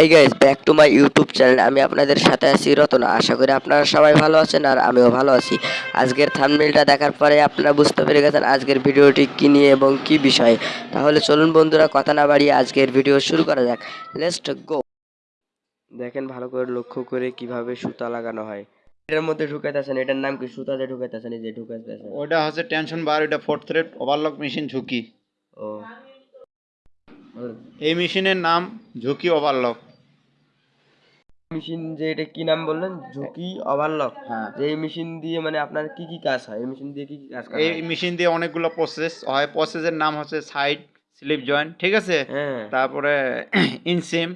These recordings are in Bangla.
Hi guys back to my YouTube channel আমি আপনাদের সাথে আছি রতন। আশা করি আপনারা সবাই ভালো আছেন আর আমিও ভালো আছি। আজকের থাম্বনেলটা দেখার পরে আপনারা বুঝতে পেরে গেছেন আজকের ভিডিওটি কী নিয়ে এবং কী বিষয়ে। তাহলে চলুন বন্ধুরা কথা না বাড়িয়ে আজকের ভিডিও শুরু করা যাক। লেটস গো দেখেন ভালো করে লক্ষ্য করে কীভাবে সুতা লাগানো হয়। এটার মধ্যে ঢুকাইতেছেন এটার নাম কি? সুতাতে ঢুকাইতেছেন এই যে ঢুকাইতেছেন ওটা হচ্ছে টেনশন বার ওটা ফোর্থ থ্রেড ওভারলক মেশিন ঝুঁকি। ও। এই মেশিনের নাম ঝুঁকি ওভারলক মেশিন যে এটা কি নাম বললেন? ঝুঁকি ওভারলক হ্যাঁ। যে এই মেশিন দিয়ে মানে আপনার কি কি কাজ হয়? এই মেশিন দিয়ে কি কি কাজ করা এই মেশিন দিয়ে অনেকগুলো প্রসেস হয়। প্রসেসের নাম হচ্ছে সাইড স্লিপ জয়েন্ট ঠিক আছে? হ্যাঁ। তারপরে ইনসিম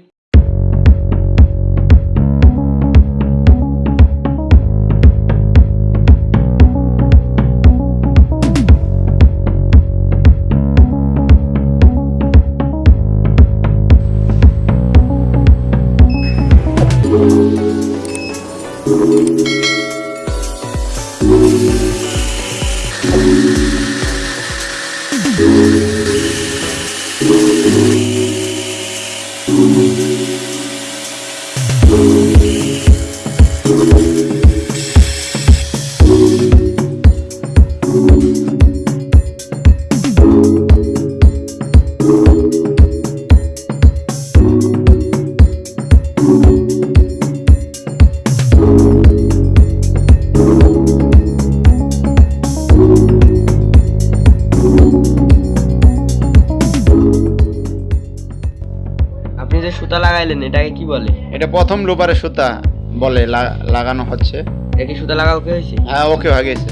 এটা প্রথম লোবারে সুতা বলে লাগানো হচ্ছে। এটা কি সুতা লাগা কে হয়েছে? হ্যাঁ ওকে হয়ে গেছে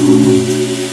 Música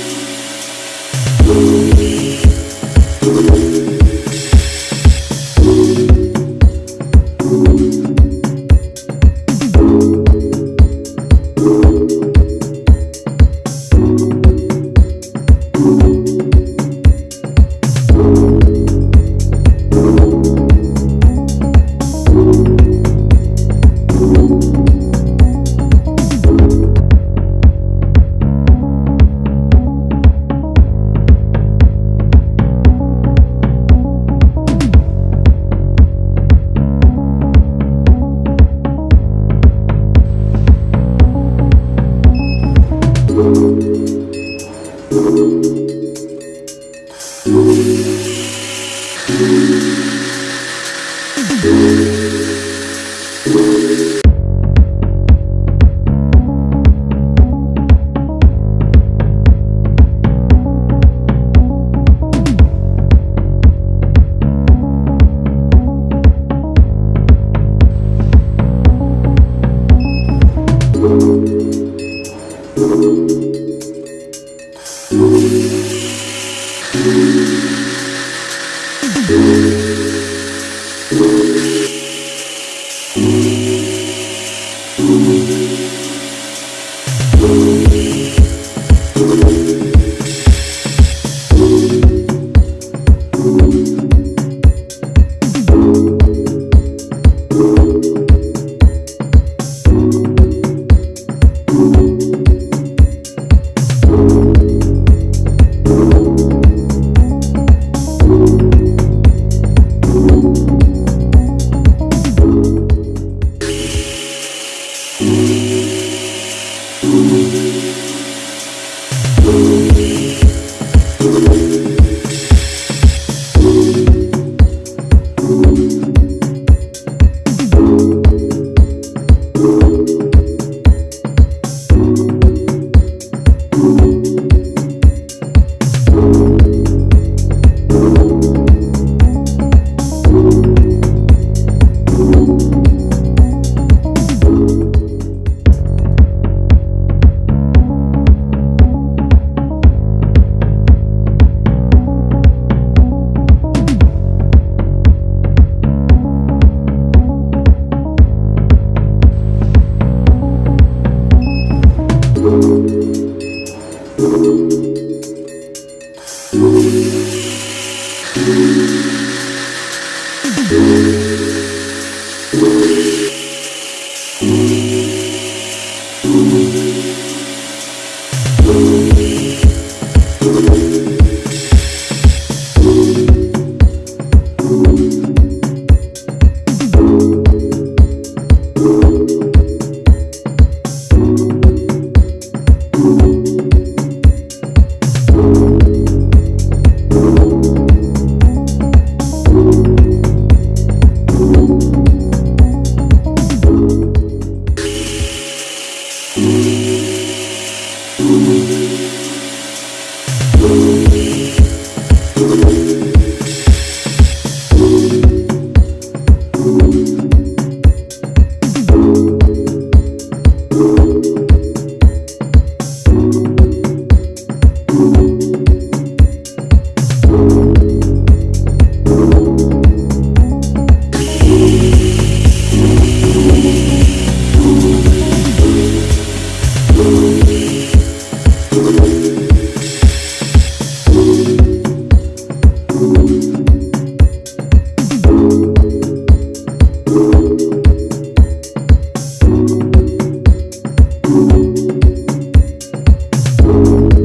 এটা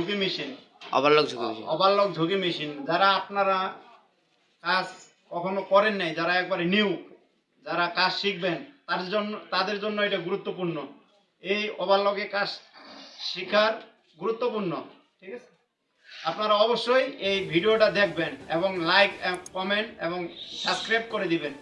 ঝুঁকি মেশিন। ওভারলক ঝুঁকি মেশিন। ওভারলক ঝুঁকি মেশিন। যারা আপনারা কাজ কখনো করেন নাই যারা একবারে নিউ যারা কাজ শিখবেন তার জন্য তাদের জন্য এটা গুরুত্বপূর্ণ। এই ওভারলকে কাজ শেখার গুরুত্বপূর্ণ ঠিক আছে? আপনারা অবশ্যই এই ভিডিওটা দেখবেন এবং লাইক কমেন্ট এবং সাবস্ক্রাইব করে দিবেন।